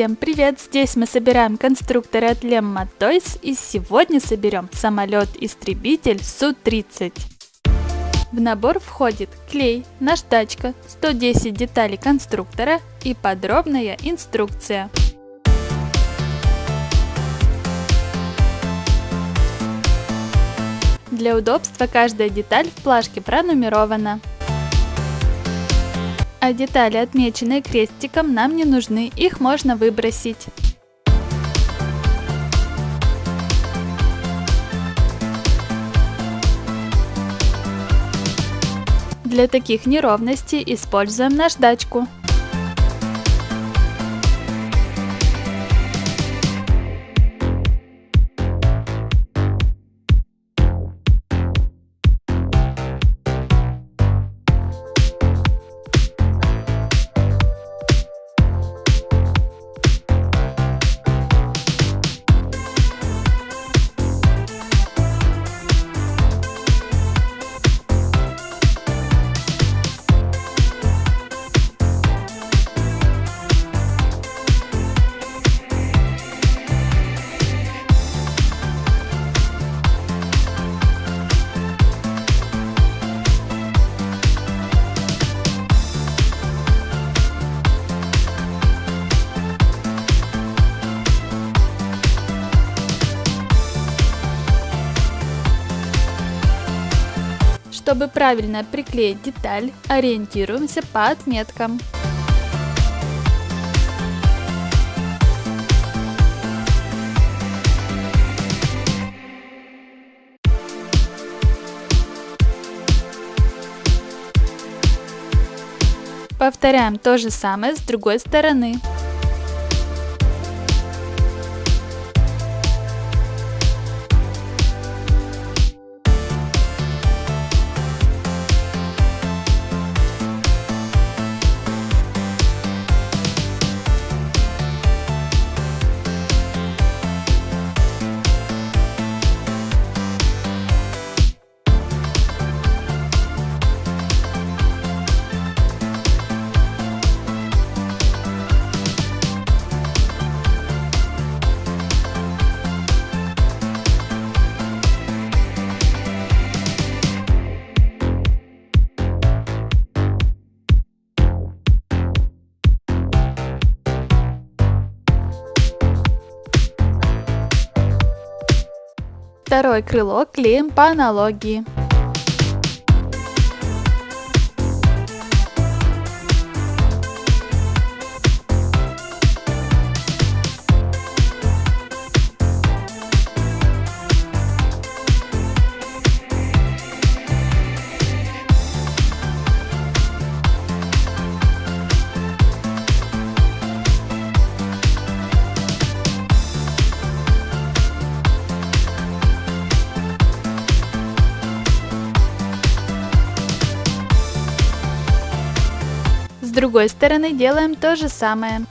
Всем привет! Здесь мы собираем конструкторы от Lemma Toys и сегодня соберем самолет-истребитель Су-30. В набор входит клей, наждачка, 110 деталей конструктора и подробная инструкция. Для удобства каждая деталь в плашке пронумерована а детали, отмеченные крестиком, нам не нужны, их можно выбросить. Для таких неровностей используем наждачку. Чтобы правильно приклеить деталь, ориентируемся по отметкам. Повторяем то же самое с другой стороны. Второе крыло клеим по аналогии. С другой стороны делаем то же самое.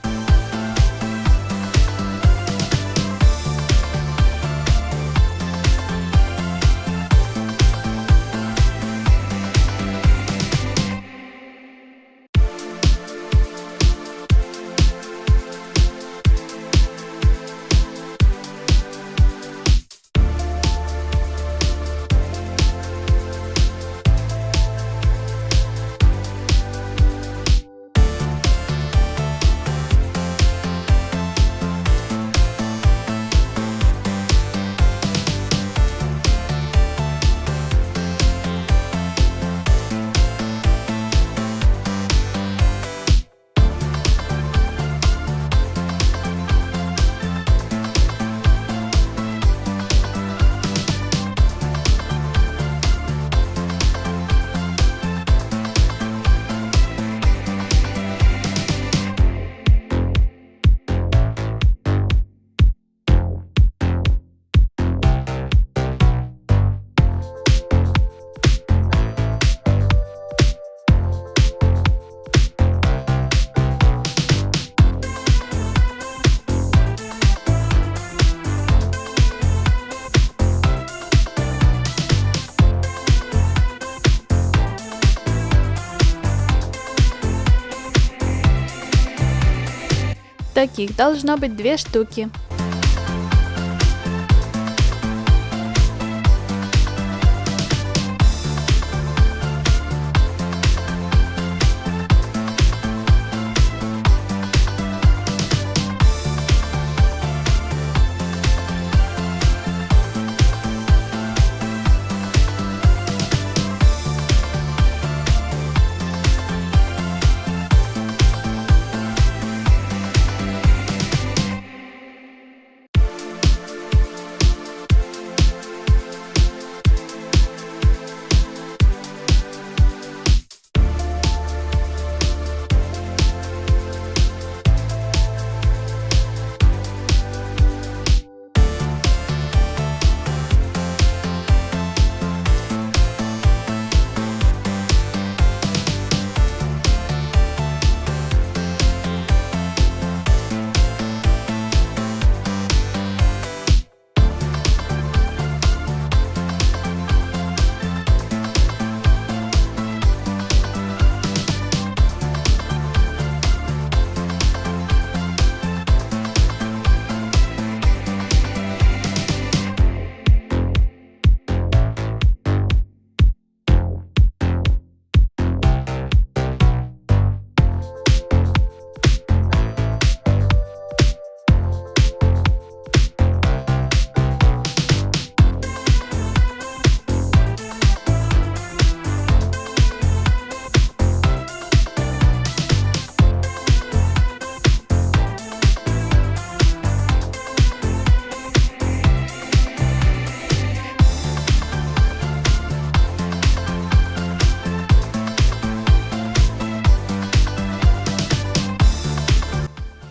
Таких должно быть две штуки.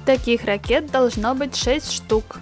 Таких ракет должно быть 6 штук.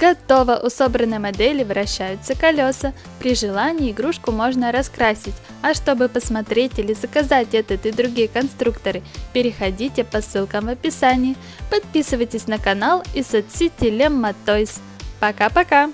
Готово! У собранной модели вращаются колеса. При желании игрушку можно раскрасить. А чтобы посмотреть или заказать этот и другие конструкторы, переходите по ссылкам в описании. Подписывайтесь на канал и соцсети Lemma Toys. Пока-пока!